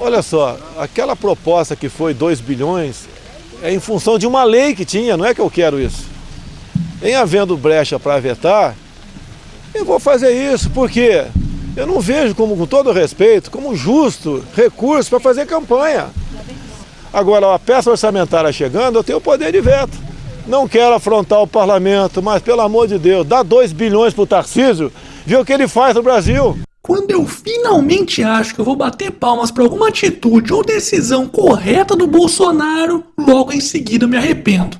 Olha só, aquela proposta que foi 2 bilhões é em função de uma lei que tinha, não é que eu quero isso. Em havendo brecha para vetar, eu vou fazer isso, porque eu não vejo como, com todo respeito, como justo recurso para fazer campanha. Agora, a peça orçamentária chegando, eu tenho o poder de veto. Não quero afrontar o parlamento, mas pelo amor de Deus, dá 2 bilhões para o Tarcísio, vê o que ele faz no Brasil. Quando eu finalmente acho que eu vou bater palmas para alguma atitude ou decisão correta do Bolsonaro, logo em seguida eu me arrependo.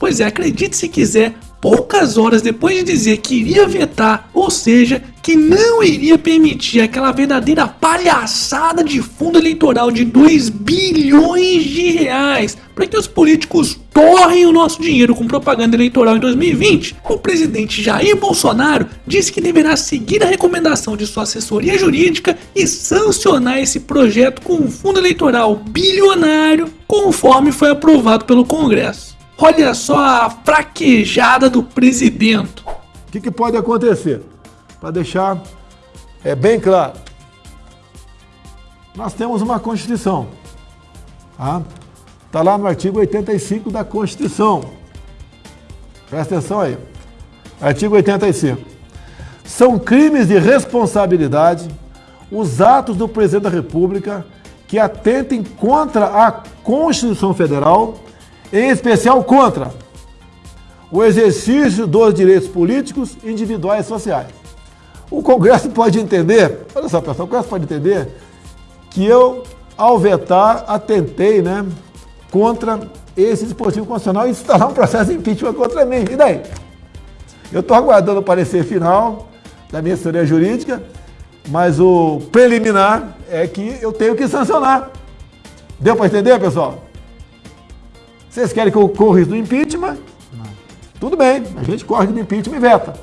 Pois é, acredite se quiser, poucas horas depois de dizer que iria vetar, ou seja, que não iria permitir aquela verdadeira palhaçada de fundo eleitoral de 2 bilhões de reais para que os políticos torrem o nosso dinheiro com propaganda eleitoral em 2020, o presidente Jair Bolsonaro disse que deverá seguir a recomendação de sua assessoria jurídica e sancionar esse projeto com um fundo eleitoral bilionário, conforme foi aprovado pelo Congresso. Olha só a fraquejada do presidente. O que, que pode acontecer? Para deixar é, bem claro, nós temos uma Constituição. Tá? Está lá no artigo 85 da Constituição. Presta atenção aí. Artigo 85. São crimes de responsabilidade os atos do presidente da República que atentem contra a Constituição Federal, em especial contra o exercício dos direitos políticos, individuais e sociais. O Congresso pode entender, olha só pessoal, o Congresso pode entender que eu, ao vetar, atentei, né, contra esse dispositivo constitucional e instalar um processo de impeachment contra mim. E daí? Eu estou aguardando o parecer final da minha assessoria jurídica, mas o preliminar é que eu tenho que sancionar. Deu para entender, pessoal? Vocês querem que eu corra do impeachment? Não. Tudo bem, a gente corre do impeachment e veta.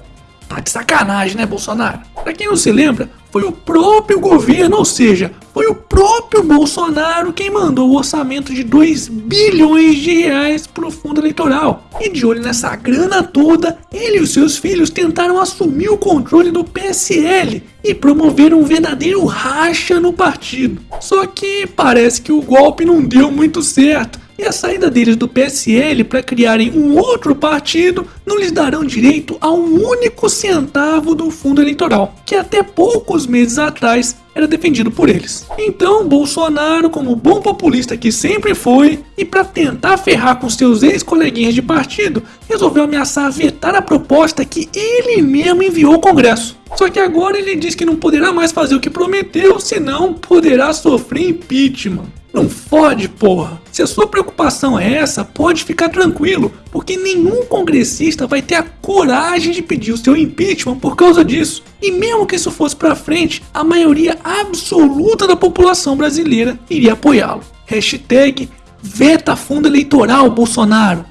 Tá de sacanagem, né, Bolsonaro? Pra quem não se lembra, foi o próprio governo, ou seja, foi o próprio Bolsonaro quem mandou o orçamento de 2 bilhões de reais pro fundo eleitoral. E de olho nessa grana toda, ele e seus filhos tentaram assumir o controle do PSL e promoveram um verdadeiro racha no partido. Só que parece que o golpe não deu muito certo e a saída deles do PSL para criarem um outro partido não lhes darão direito a um único centavo do fundo eleitoral, que até poucos meses atrás era defendido por eles. Então, Bolsonaro, como bom populista que sempre foi, e para tentar ferrar com seus ex-coleguinhas de partido, resolveu ameaçar vetar a proposta que ele mesmo enviou ao Congresso. Só que agora ele diz que não poderá mais fazer o que prometeu, senão poderá sofrer impeachment. Não fode, porra. Se a sua preocupação é essa, pode ficar tranquilo, porque nenhum congressista vai ter a coragem de pedir o seu impeachment por causa disso. E mesmo que isso fosse para frente, a maioria absoluta da população brasileira iria apoiá-lo. Hashtag Veta Fundo Eleitoral Bolsonaro.